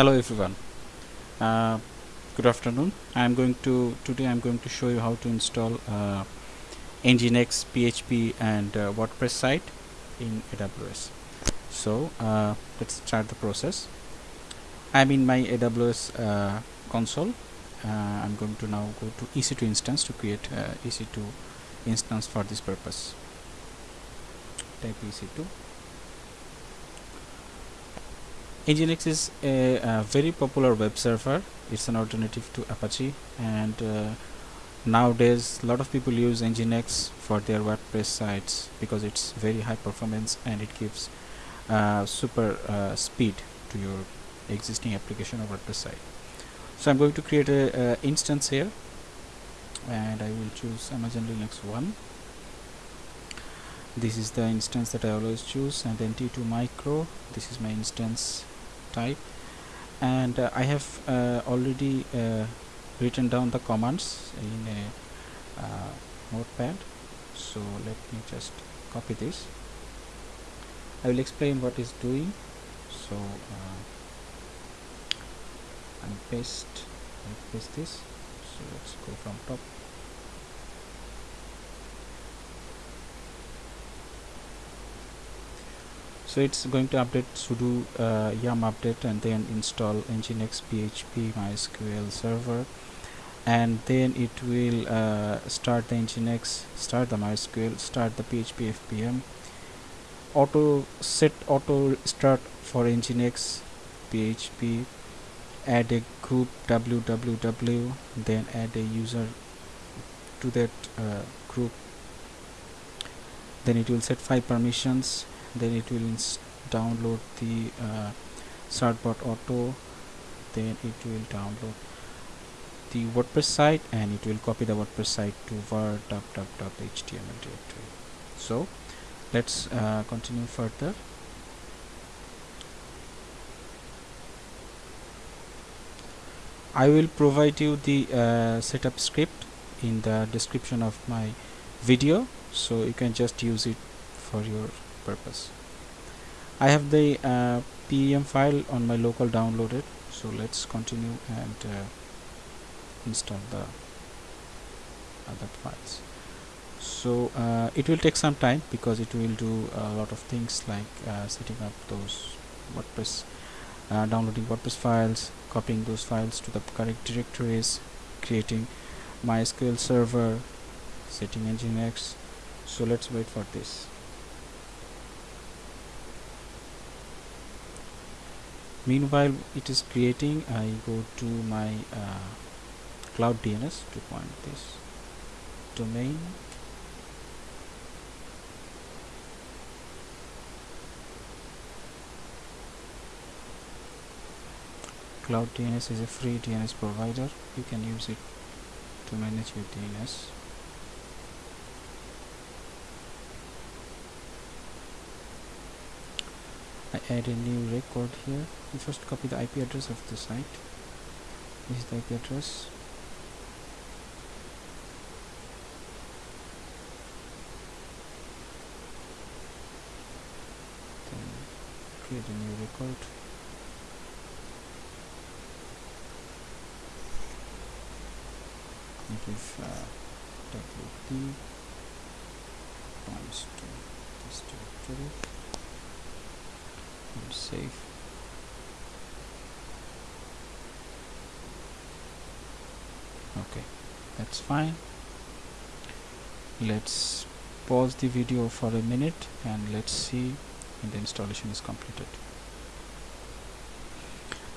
hello everyone. Uh, good afternoon. I'm going to today I'm going to show you how to install uh, Nginx PHP and uh, WordPress site in AWS so uh, let's start the process. I'm in my AWS uh, console. Uh, I'm going to now go to EC2 instance to create uh, EC2 instance for this purpose. Type EC2 Nginx is a, a, very popular web server. It's an alternative to Apache, and uh, nowadays a lot of people use Nginx for their WordPress sites because it's very high performance and it gives uh, super uh, speed to your existing application or WordPress site. So I'm going to create a, a instance here, and I will choose Amazon Linux 1 this is the instance that I always choose. And then T2 micro. This is my instance type. And uh, I have uh, already uh, written down the commands in a uh, notepad. So let me just copy this. I will explain what is doing. So uh, and paste paste this. So let's go from top so it's going to update sudo uh, yum update and then install nginx php mysql server. And then it will uh, start the nginx start the mysql start the php fpm. Auto set auto start for nginx php add a group www then add a user to that uh, group. Then it will set five permissions then it will download the uh, certbot auto then it will download the WordPress site and it will copy the WordPress site to var html directory. So let's uh, continue further. I will provide you the uh, setup script in the description of my video so you can just use it for your purpose. I have the uh, PEM file on my local downloaded so let's continue and uh, install the other files. So uh, it will take some time because it will do a lot of things like uh, setting up those WordPress uh, downloading WordPress files copying those files to the correct directories creating MySQL server setting Nginx. So let's wait for this meanwhile it is creating I go to my uh, cloud DNS to point this domain. Cloud DNS is a free DNS provider. You can use it to manage your DNS I add a new record here. You first copy the IP address of the site. This is the IP address. Then create a new record. And give uh, wp points to this directory and save okay that's fine. Let's pause the video for a minute and let's see when the installation is completed.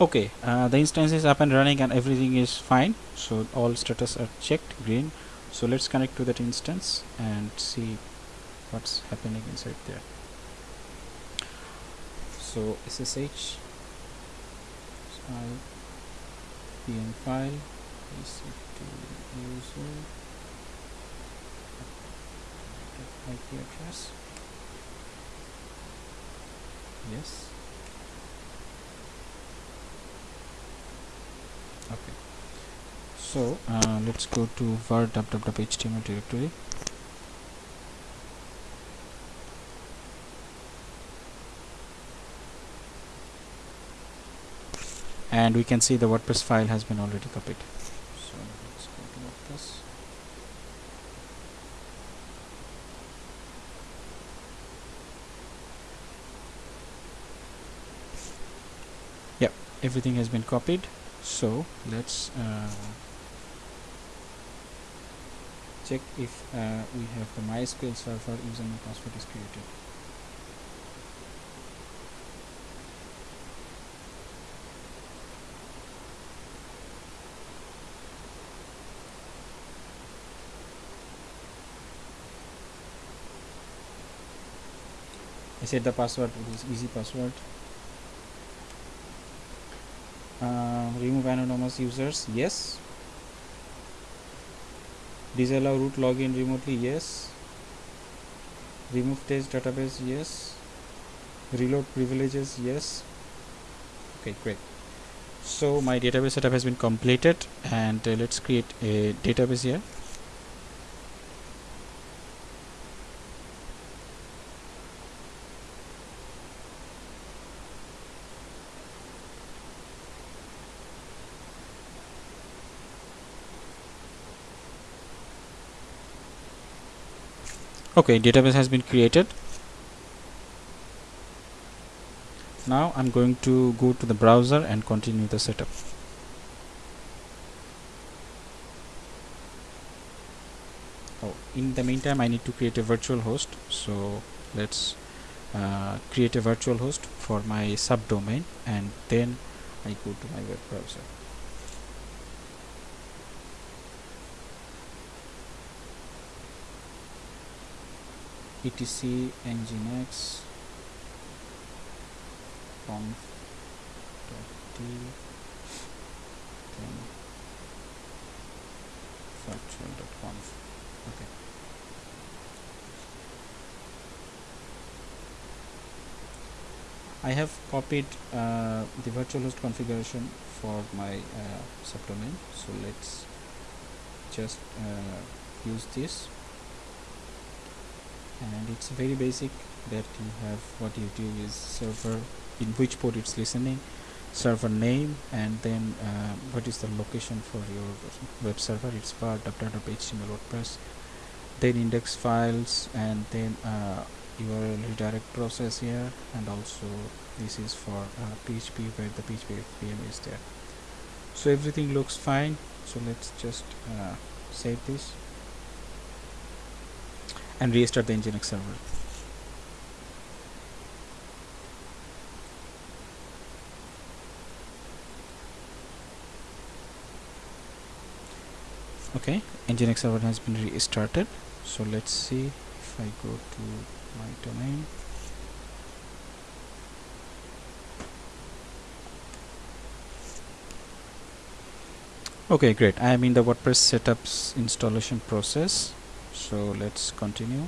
Okay uh, the instance is up and running and everything is fine. So all status are checked green. So let's connect to that instance and see what's happening inside there so ssh pem file ec2 user IP address. Yes. Okay. So uh, let's go to var www.html directory and we can see the WordPress file has been already copied. So let's go to WordPress yep everything has been copied. So let's uh, check if uh, we have the MySQL server username password is created I said the password is easy password. Uh, remove anonymous users yes. Disallow root login remotely yes. Remove test database yes. Reload privileges yes. Okay great. So my database setup has been completed and uh, let's create a database here okay database has been created. Now I'm going to go to the browser and continue the setup. Oh in the meantime I need to create a virtual host. So let's uh, create a virtual host for my subdomain and then I go to my web browser etc nginx conf d then virtual.conf okay. I have copied uh, the virtual host configuration for my uh, subdomain. So let's just uh, use this and it's very basic that you have what you do is server in which port it's listening server name and then uh, what is the location for your web server? It's for www.html wordpress. Then index files and then uh, URL redirect process here and also this is for uh, PHP where the PHP FPM is there. So everything looks fine. So let's just uh, save this and restart the Nginx server. Okay, Nginx server has been restarted. So let's see if I go to my domain. Okay, great. I am in the WordPress setups installation process so let's continue.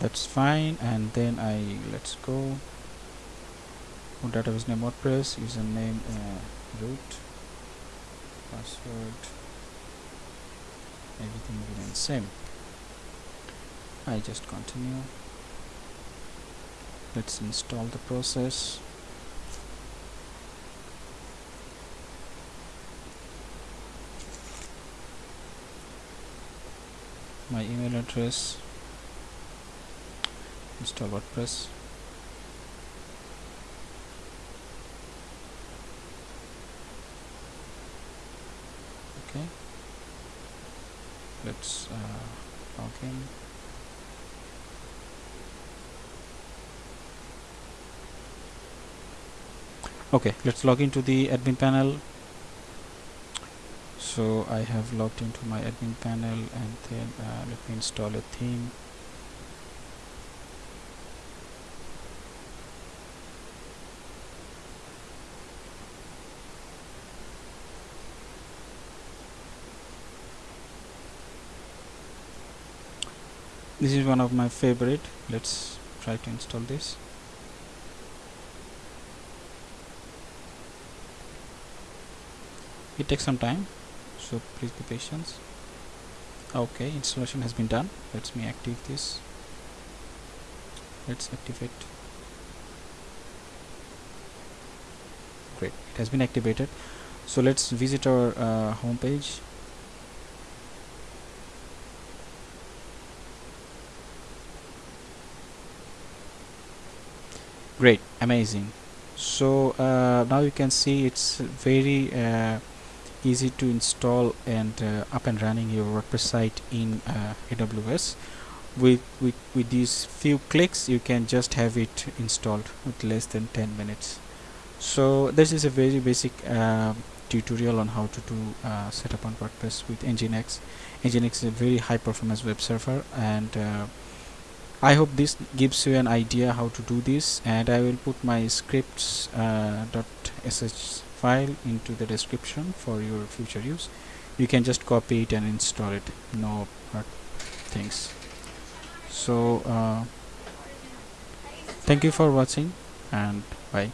That's fine. And then I let's go. Database name WordPress username uh, root password. Everything remains same. I just continue. Let's install the process my email address install WordPress. Okay. Let's uh, log in. Okay let's log into the admin panel so I have logged into my admin panel and then uh, let me install a theme. This is one of my favorite. Let's try to install this. It takes some time so please be patient okay installation has been done. Let me activate this. Let's activate. Great it has been activated. So let's visit our uh, home page great amazing. So uh, now you can see it's very uh, easy to install and uh, up and running your WordPress site in uh, AWS with, with with these few clicks you can just have it installed with less than 10 minutes. So this is a very basic uh, tutorial on how to do uh, setup on WordPress with Nginx. Nginx is a very high performance web server and uh, I hope this gives you an idea how to do this and I will put my scripts uh, file into the description for your future use. You can just copy it and install it. No things. So uh, thank you for watching and bye